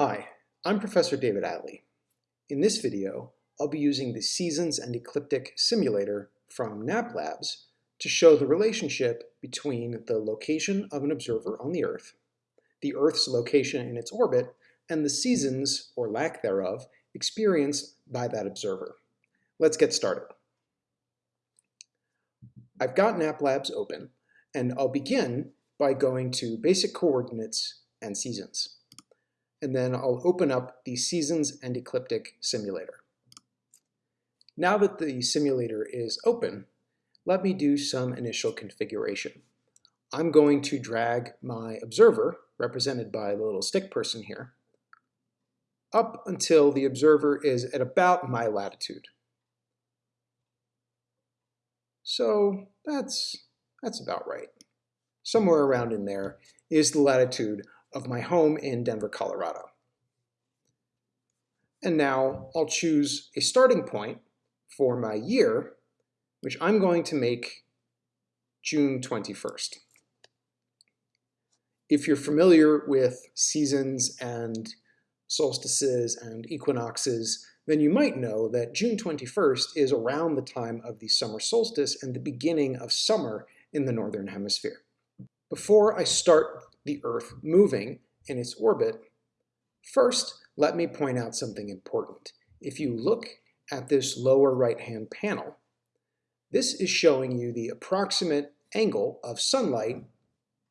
Hi, I'm Professor David Atlee. In this video, I'll be using the Seasons and Ecliptic Simulator from NAAP Labs to show the relationship between the location of an observer on the Earth, the Earth's location in its orbit, and the seasons, or lack thereof, experienced by that observer. Let's get started. I've got NAAP Labs open, and I'll begin by going to Basic Coordinates and Seasons and then I'll open up the Seasons and Ecliptic simulator. Now that the simulator is open, let me do some initial configuration. I'm going to drag my observer, represented by the little stick person here, up until the observer is at about my latitude. So that's, that's about right. Somewhere around in there is the latitude of my home in Denver, Colorado. And now I'll choose a starting point for my year, which I'm going to make June 21st. If you're familiar with seasons and solstices and equinoxes, then you might know that June 21st is around the time of the summer solstice and the beginning of summer in the Northern Hemisphere. Before I start the Earth moving in its orbit, first let me point out something important. If you look at this lower right-hand panel, this is showing you the approximate angle of sunlight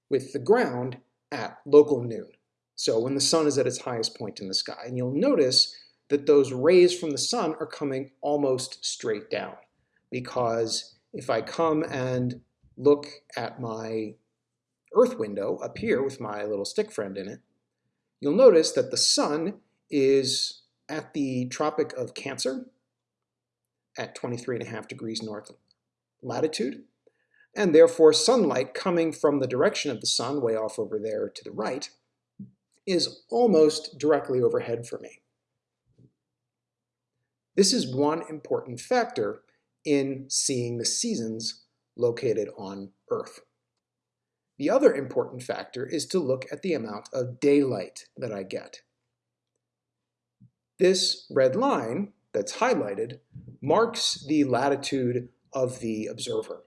with the ground at local noon. So when the sun is at its highest point in the sky. And you'll notice that those rays from the sun are coming almost straight down. Because if I come and look at my Earth window up here with my little stick friend in it, you'll notice that the sun is at the Tropic of Cancer at 23 and a half degrees north latitude, and therefore sunlight coming from the direction of the sun, way off over there to the right, is almost directly overhead for me. This is one important factor in seeing the seasons located on Earth. The other important factor is to look at the amount of daylight that I get. This red line that's highlighted marks the latitude of the observer.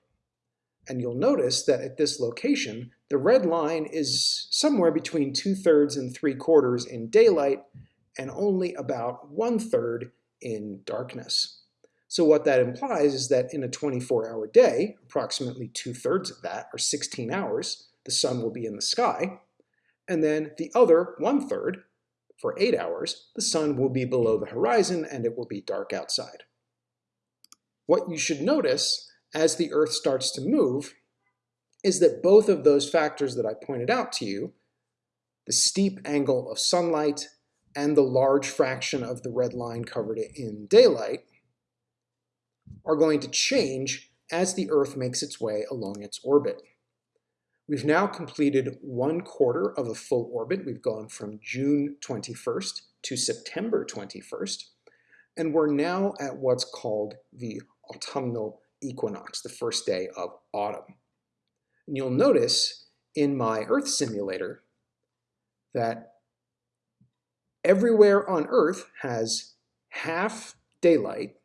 And you'll notice that at this location, the red line is somewhere between two-thirds and three-quarters in daylight and only about one-third in darkness. So what that implies is that in a 24-hour day, approximately two-thirds of that, or 16 hours, the sun will be in the sky, and then the other one-third, for eight hours, the sun will be below the horizon and it will be dark outside. What you should notice as the Earth starts to move is that both of those factors that I pointed out to you, the steep angle of sunlight and the large fraction of the red line covered in daylight, are going to change as the Earth makes its way along its orbit. We've now completed one quarter of a full orbit. We've gone from June 21st to September 21st, and we're now at what's called the autumnal equinox, the first day of autumn. And you'll notice in my Earth simulator that everywhere on Earth has half daylight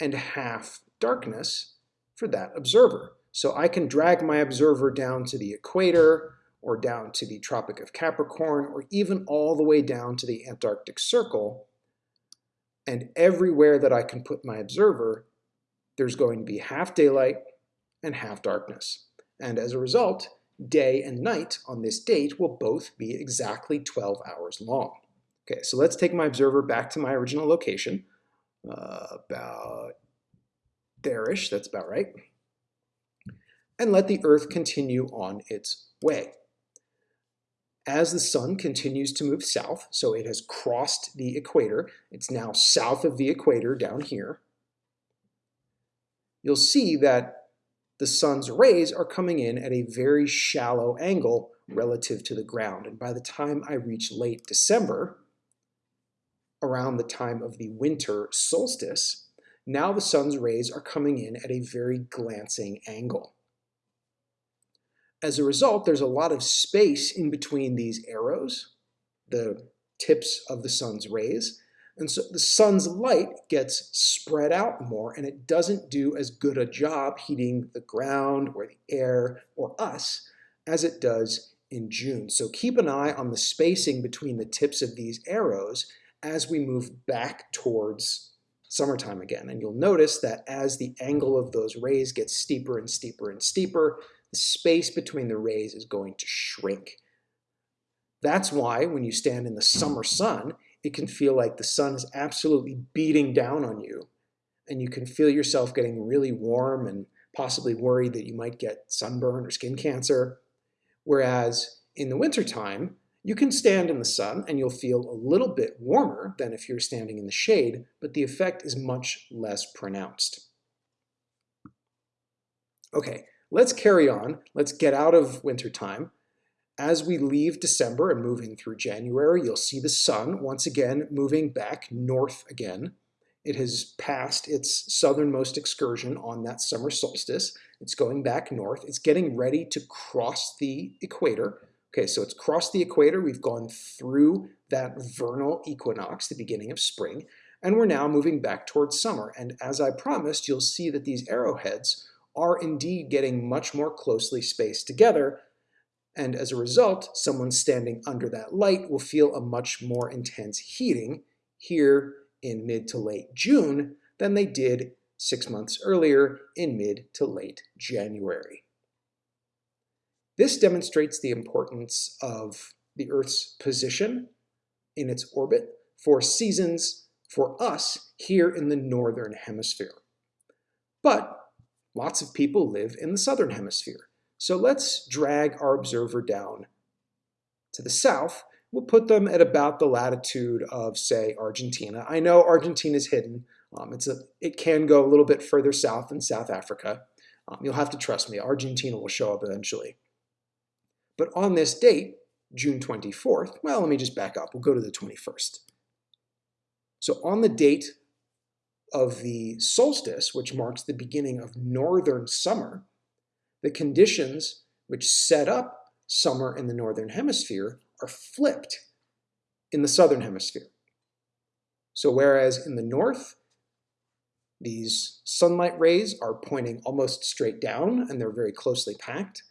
and half darkness for that observer. So I can drag my observer down to the equator or down to the Tropic of Capricorn or even all the way down to the Antarctic Circle. And everywhere that I can put my observer, there's going to be half daylight and half darkness. And as a result, day and night on this date will both be exactly 12 hours long. Okay, so let's take my observer back to my original location, uh, about there-ish, that's about right, and let the Earth continue on its way. As the sun continues to move south, so it has crossed the equator, it's now south of the equator down here, you'll see that the sun's rays are coming in at a very shallow angle relative to the ground. And by the time I reach late December, around the time of the winter solstice, now the sun's rays are coming in at a very glancing angle. As a result, there's a lot of space in between these arrows, the tips of the sun's rays. And so the sun's light gets spread out more and it doesn't do as good a job heating the ground or the air or us as it does in June. So keep an eye on the spacing between the tips of these arrows as we move back towards summertime again. And you'll notice that as the angle of those rays gets steeper and steeper and steeper, the space between the rays is going to shrink. That's why when you stand in the summer sun, it can feel like the sun is absolutely beating down on you. And you can feel yourself getting really warm and possibly worried that you might get sunburn or skin cancer. Whereas in the wintertime, you can stand in the sun and you'll feel a little bit warmer than if you're standing in the shade, but the effect is much less pronounced. Okay, let's carry on. Let's get out of winter time. As we leave December and move in through January, you'll see the sun once again moving back north again. It has passed its southernmost excursion on that summer solstice. It's going back north. It's getting ready to cross the equator. Okay, so it's crossed the equator. We've gone through that vernal equinox, the beginning of spring, and we're now moving back towards summer. And as I promised, you'll see that these arrowheads are indeed getting much more closely spaced together and as a result, someone standing under that light will feel a much more intense heating here in mid to late June than they did six months earlier in mid to late January. This demonstrates the importance of the Earth's position in its orbit for seasons for us here in the Northern Hemisphere. But lots of people live in the Southern Hemisphere. So let's drag our observer down to the south. We'll put them at about the latitude of, say, Argentina. I know Argentina is hidden. Um, it's a, it can go a little bit further south than South Africa. Um, you'll have to trust me. Argentina will show up eventually. But on this date, June 24th, well, let me just back up. We'll go to the 21st. So on the date of the solstice, which marks the beginning of northern summer, the conditions which set up summer in the northern hemisphere are flipped in the southern hemisphere. So whereas in the north, these sunlight rays are pointing almost straight down and they're very closely packed,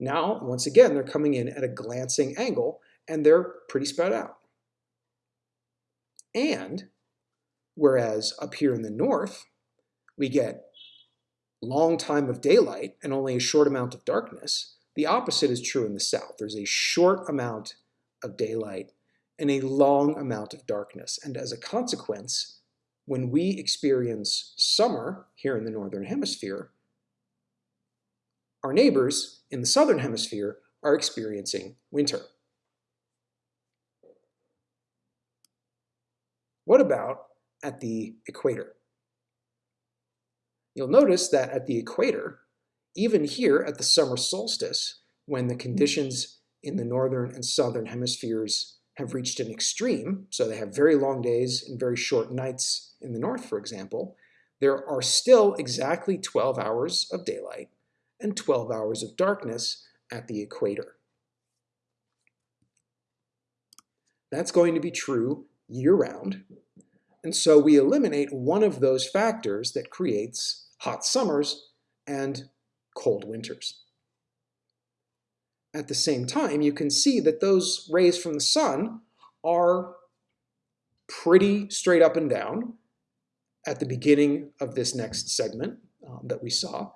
now, once again, they're coming in at a glancing angle and they're pretty spread out. And whereas up here in the north, we get a long time of daylight and only a short amount of darkness, the opposite is true in the south. There's a short amount of daylight and a long amount of darkness. And as a consequence, when we experience summer here in the northern hemisphere, our neighbors in the southern hemisphere are experiencing winter. What about at the equator? You'll notice that at the equator, even here at the summer solstice, when the conditions in the northern and southern hemispheres have reached an extreme, so they have very long days and very short nights in the north, for example, there are still exactly 12 hours of daylight and 12 hours of darkness at the equator. That's going to be true year-round, and so we eliminate one of those factors that creates hot summers and cold winters. At the same time, you can see that those rays from the sun are pretty straight up and down at the beginning of this next segment um, that we saw.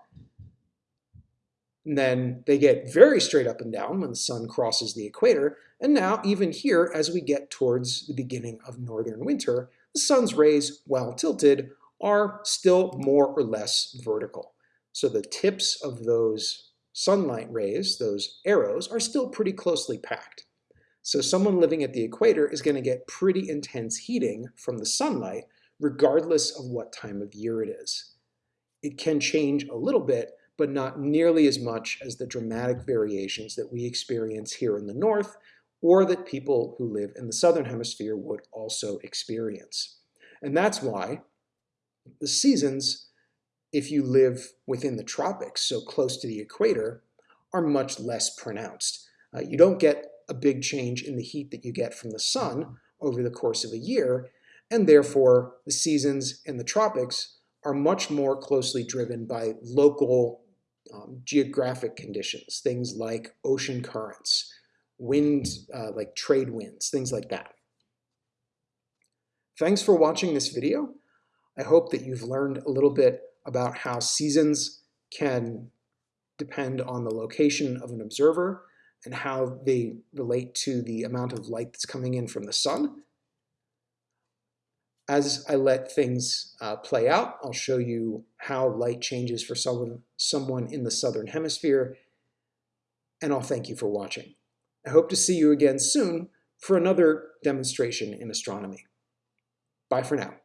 And then they get very straight up and down when the sun crosses the equator. And now, even here, as we get towards the beginning of northern winter, the sun's rays, while tilted, are still more or less vertical. So the tips of those sunlight rays, those arrows, are still pretty closely packed. So someone living at the equator is going to get pretty intense heating from the sunlight regardless of what time of year it is. It can change a little bit, but not nearly as much as the dramatic variations that we experience here in the north or that people who live in the southern hemisphere would also experience. And that's why the seasons, if you live within the tropics, so close to the equator, are much less pronounced. Uh, you don't get a big change in the heat that you get from the sun over the course of a year, and therefore the seasons in the tropics are much more closely driven by local um, geographic conditions, things like ocean currents, wind, uh, like trade winds, things like that. Thanks for watching this video. I hope that you've learned a little bit about how seasons can depend on the location of an observer and how they relate to the amount of light that's coming in from the sun. As I let things uh, play out, I'll show you how light changes for someone, someone in the southern hemisphere, and I'll thank you for watching. I hope to see you again soon for another demonstration in astronomy. Bye for now.